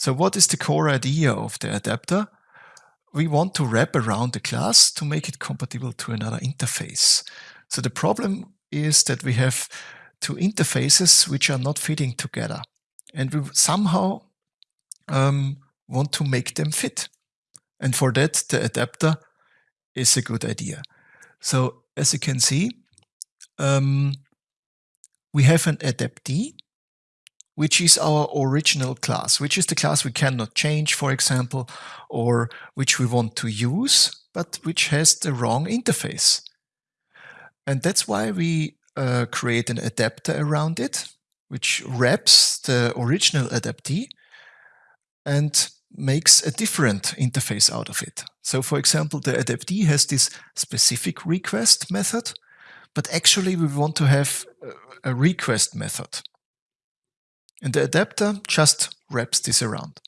So what is the core idea of the adapter? We want to wrap around the class to make it compatible to another interface. So the problem is that we have two interfaces which are not fitting together. And we somehow um, want to make them fit. And for that, the adapter is a good idea. So as you can see, um, we have an adaptee, which is our original class, which is the class we cannot change, for example, or which we want to use, but which has the wrong interface. And that's why we uh, create an adapter around it, which wraps the original adaptee and makes a different interface out of it. So for example, the adaptee has this specific request method, but actually we want to have a request method. And the adapter just wraps this around.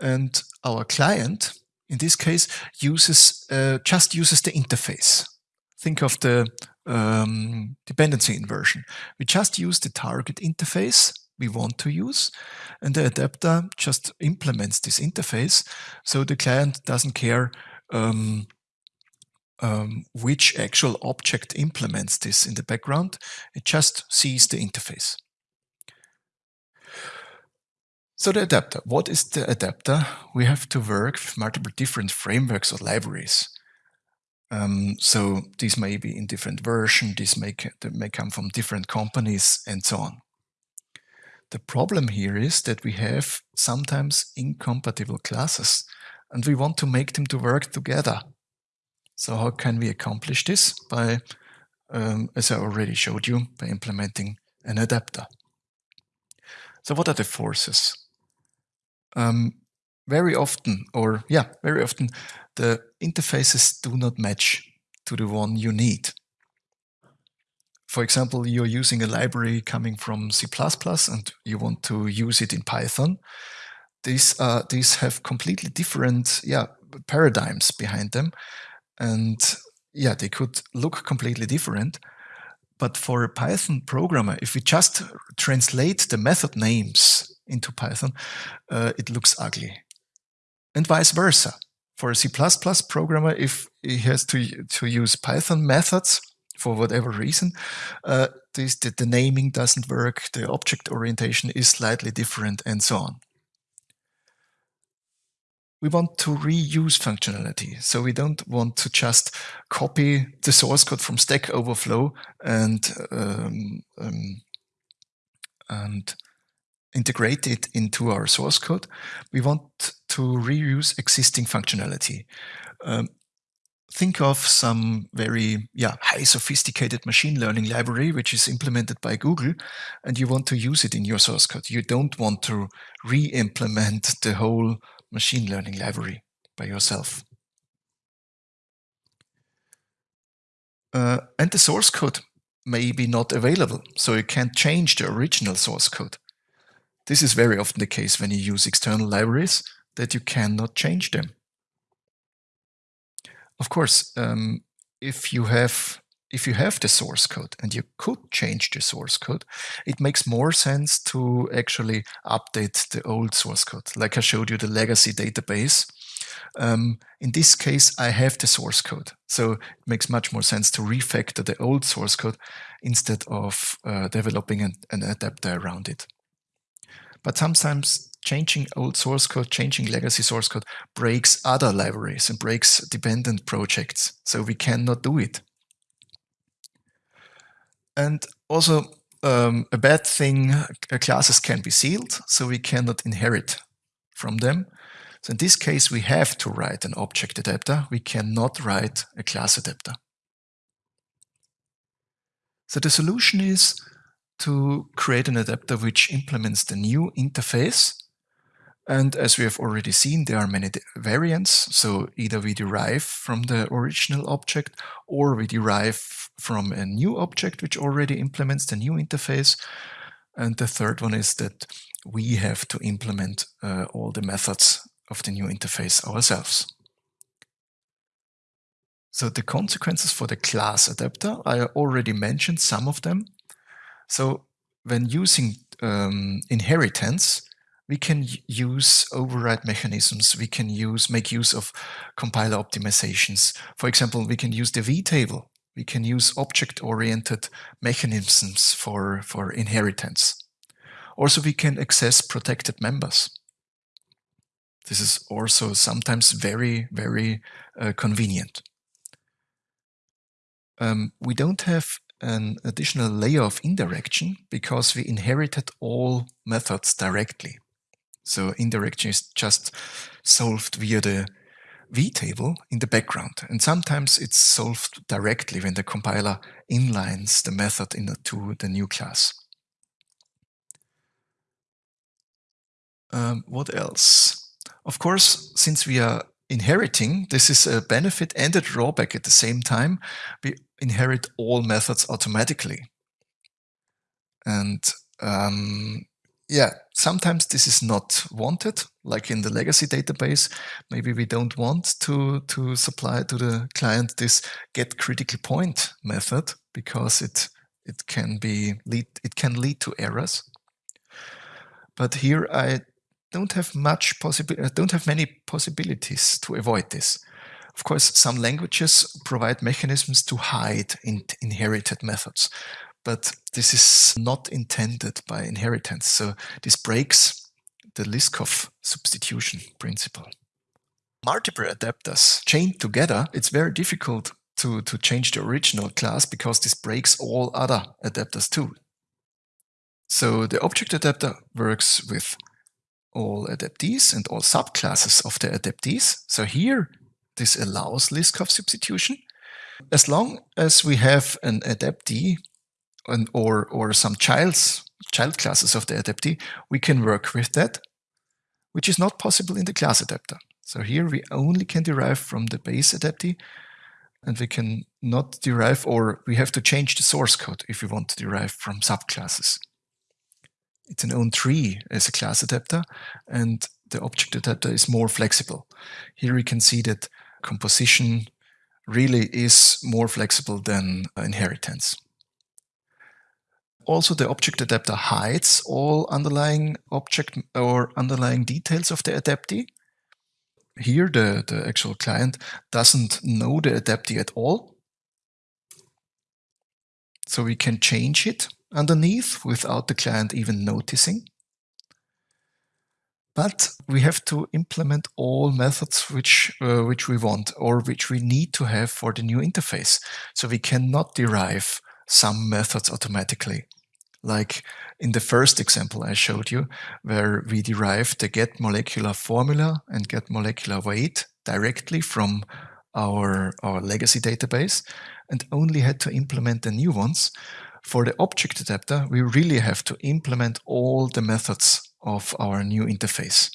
And our client, in this case, uses uh, just uses the interface. Think of the um, dependency inversion. We just use the target interface we want to use, and the adapter just implements this interface, so the client doesn't care um, um, which actual object implements this in the background. It just sees the interface. So the adapter, what is the adapter? We have to work with multiple different frameworks or libraries. Um, so these may be in different version, these may, may come from different companies and so on. The problem here is that we have sometimes incompatible classes and we want to make them to work together. So how can we accomplish this? By, um, as I already showed you, by implementing an adapter. So what are the forces? Um, very often, or yeah, very often, the interfaces do not match to the one you need. For example, you're using a library coming from C++ and you want to use it in Python. These, uh, these have completely different yeah, paradigms behind them. And yeah, they could look completely different. But for a Python programmer, if we just translate the method names into Python, uh, it looks ugly. And vice versa. For a C++ programmer, if he has to, to use Python methods for whatever reason, uh, this, the, the naming doesn't work, the object orientation is slightly different, and so on we want to reuse functionality. So we don't want to just copy the source code from Stack Overflow and um, um, and integrate it into our source code. We want to reuse existing functionality. Um, think of some very yeah, high sophisticated machine learning library which is implemented by Google and you want to use it in your source code. You don't want to re-implement the whole machine learning library by yourself. Uh, and the source code may be not available, so you can't change the original source code. This is very often the case when you use external libraries, that you cannot change them. Of course, um, if you have if you have the source code and you could change the source code, it makes more sense to actually update the old source code. Like I showed you the legacy database. Um, in this case, I have the source code. So it makes much more sense to refactor the old source code instead of uh, developing an, an adapter around it. But sometimes changing old source code, changing legacy source code breaks other libraries and breaks dependent projects. So we cannot do it. And also um, a bad thing, uh, classes can be sealed, so we cannot inherit from them. So in this case, we have to write an object adapter. We cannot write a class adapter. So the solution is to create an adapter which implements the new interface. And as we have already seen, there are many variants. So either we derive from the original object or we derive from a new object which already implements the new interface. And the third one is that we have to implement uh, all the methods of the new interface ourselves. So the consequences for the class adapter, I already mentioned some of them. So when using um, inheritance, we can use override mechanisms. We can use make use of compiler optimizations. For example, we can use the vtable. We can use object-oriented mechanisms for, for inheritance. Also, we can access protected members. This is also sometimes very, very uh, convenient. Um, we don't have an additional layer of indirection because we inherited all methods directly. So indirection is just solved via the vtable in the background. And sometimes it's solved directly when the compiler inlines the method into the new class. Um, what else? Of course, since we are inheriting, this is a benefit and a drawback at the same time. We inherit all methods automatically. And um, yeah, sometimes this is not wanted, like in the legacy database. Maybe we don't want to, to supply to the client this get critical point method because it it can be lead it can lead to errors. But here I don't have much possible uh, don't have many possibilities to avoid this. Of course, some languages provide mechanisms to hide in inherited methods but this is not intended by inheritance. So this breaks the Liskov substitution principle. Multiple adapters chained together, it's very difficult to, to change the original class because this breaks all other adapters too. So the object adapter works with all adaptees and all subclasses of the adaptees. So here, this allows Liskov substitution. As long as we have an adaptee and, or, or some child's, child classes of the adaptee, we can work with that, which is not possible in the class adapter. So here we only can derive from the base adaptee and we can not derive or we have to change the source code if we want to derive from subclasses. It's an own tree as a class adapter and the object adapter is more flexible. Here we can see that composition really is more flexible than inheritance. Also, the object adapter hides all underlying object or underlying details of the adaptee. Here, the, the actual client doesn't know the adaptee at all. So we can change it underneath without the client even noticing. But we have to implement all methods which, uh, which we want or which we need to have for the new interface. So we cannot derive some methods automatically. Like in the first example I showed you, where we derived the get molecular formula and get molecular weight directly from our, our legacy database and only had to implement the new ones. For the object adapter, we really have to implement all the methods of our new interface.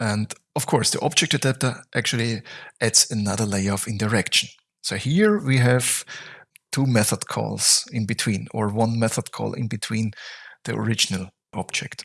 And of course, the object adapter actually adds another layer of indirection. So here we have two method calls in between or one method call in between the original object.